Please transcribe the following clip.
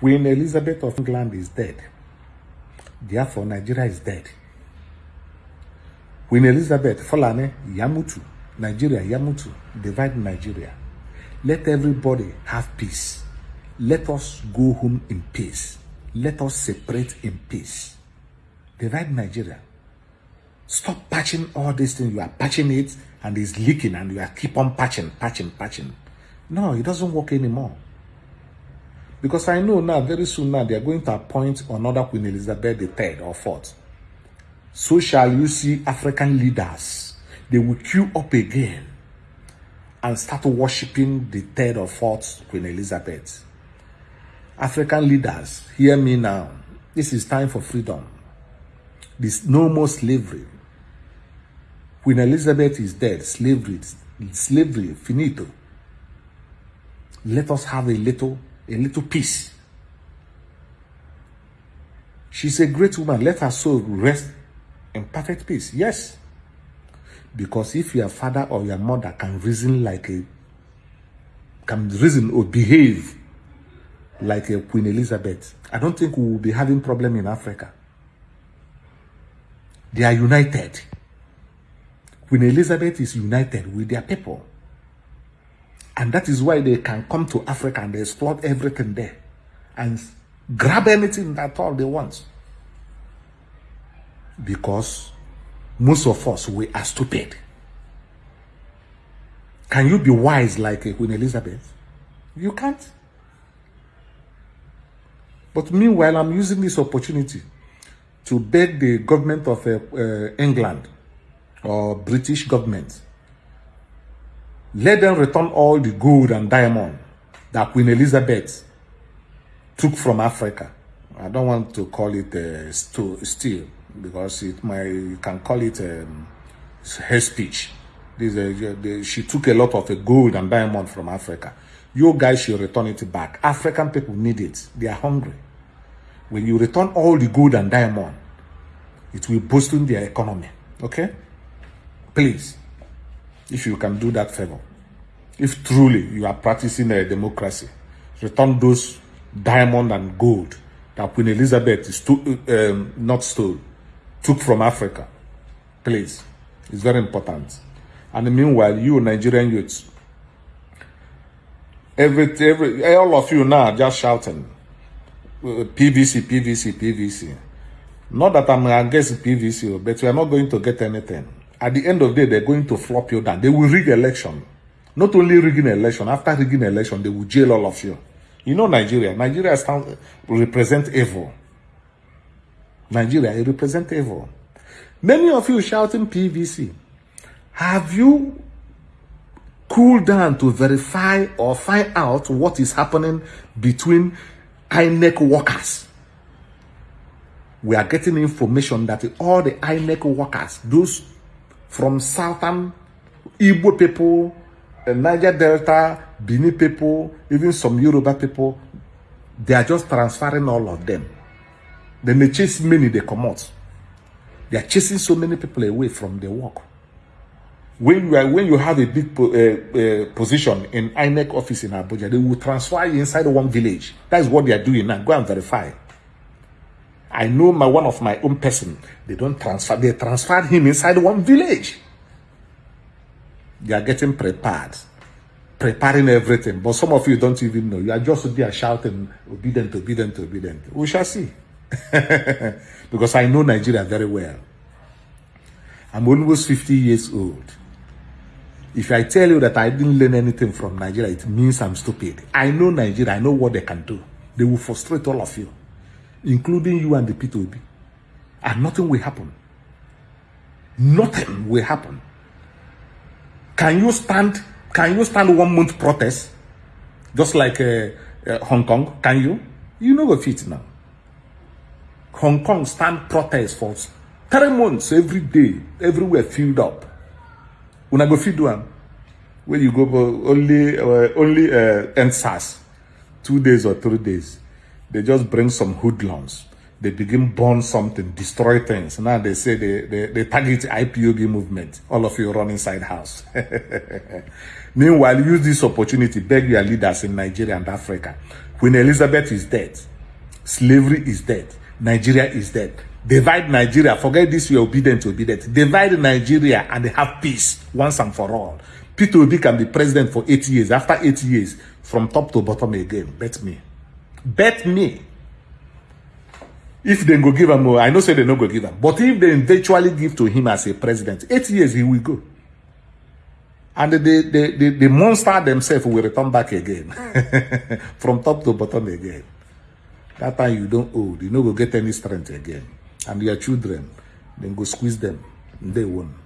Queen Elizabeth of England is dead. Therefore, Nigeria is dead. Queen Elizabeth, Fulani, Yamutu, Nigeria, Yamutu, divide Nigeria. Let everybody have peace. Let us go home in peace. Let us separate in peace. Divide Nigeria. Stop patching all these things. You are patching it and it's leaking and you are keep on patching, patching, patching. No, it doesn't work anymore. Because I know now, very soon now, they are going to appoint another Queen Elizabeth III or fourth. So shall you see African leaders. They will queue up again and start worshiping the third or fourth Queen Elizabeth. African leaders, hear me now. This is time for freedom. This no more slavery. Queen Elizabeth is dead. Slavery, slavery, finito. Let us have a little, a little peace. She's a great woman. Let her soul rest in perfect peace. Yes. Because if your father or your mother can reason like a, can reason or behave like a Queen Elizabeth, I don't think we will be having problem in Africa. They are united. Queen Elizabeth is united with their people. And that is why they can come to Africa and they exploit everything there and grab anything that all they want. Because most of us, we are stupid. Can you be wise like Queen Elizabeth? You can't. But meanwhile, I'm using this opportunity to beg the government of uh, uh, England or British government, let them return all the gold and diamond that Queen Elizabeth took from Africa. I don't want to call it uh, steel because it might, you can call it um, her speech. This, uh, she took a lot of uh, gold and diamond from Africa. You guys should return it back. African people need it. They are hungry. When you return all the gold and diamond, it will boost their economy. Okay? Please, if you can do that favor, if truly you are practicing a democracy, return those diamond and gold that Queen Elizabeth is um, not stole, took from Africa. Please, it's very important. And meanwhile, you Nigerian youths, every, every, all of you now just shouting, PVC, PVC, PVC. Not that I'm against PVC, but we are not going to get anything. At the end of the day, they're going to flop you down. They will rig election. Not only rigging election, after rigging election, they will jail all of you. You know Nigeria. Nigeria stand, represent evil. Nigeria, it represent evil. Many of you shouting PVC. Have you cooled down to verify or find out what is happening between INEC workers. We are getting information that all the INEC workers, those from southern Igbo people, uh, Niger Delta, Bini people, even some Yoruba people, they are just transferring all of them. Then they chase many, they come out. They are chasing so many people away from their work when you are when you have a big po uh, uh, position in INEC office in Abuja, they will transfer you inside one village. That is what they are doing now. Go and verify. I know my one of my own person. They don't transfer. They transferred him inside one village. They are getting prepared, preparing everything. But some of you don't even know. You are just there shouting, Obidient, Obidient, Obidient. We shall see. because I know Nigeria very well. I'm almost 50 years old. If I tell you that I didn't learn anything from Nigeria, it means I'm stupid. I know Nigeria. I know what they can do. They will frustrate all of you, including you and the P2B. And nothing will happen. Nothing will happen. Can you stand? Can you stand one month protest, just like uh, uh, Hong Kong? Can you? You know what fit now. Hong Kong stand protest for three months every day, everywhere filled up una go fit do am when you go only uh, only uh, end SARS two days or three days they just bring some hoodlums they begin burn something, destroy things. Now they say they, they, they target IPOB movement. All of you run inside house. Meanwhile, use this opportunity, beg your leaders in Nigeria and Africa. When Elizabeth is dead, slavery is dead, Nigeria is dead. Divide Nigeria, forget this, you're Obidient, to Obidient. Divide Nigeria and they have peace once and for all. Peter Obi can be president for eight years. After eight years, from top to bottom again. Bet me. Bet me. If they go give him, I know say they no go give him. But if they eventually give to him as a president, eight years he will go. And the, the, the, the monster themselves will return back again. From top to bottom again. That time you don't old. You no go get any strength again. And your children, then go squeeze them. They won't.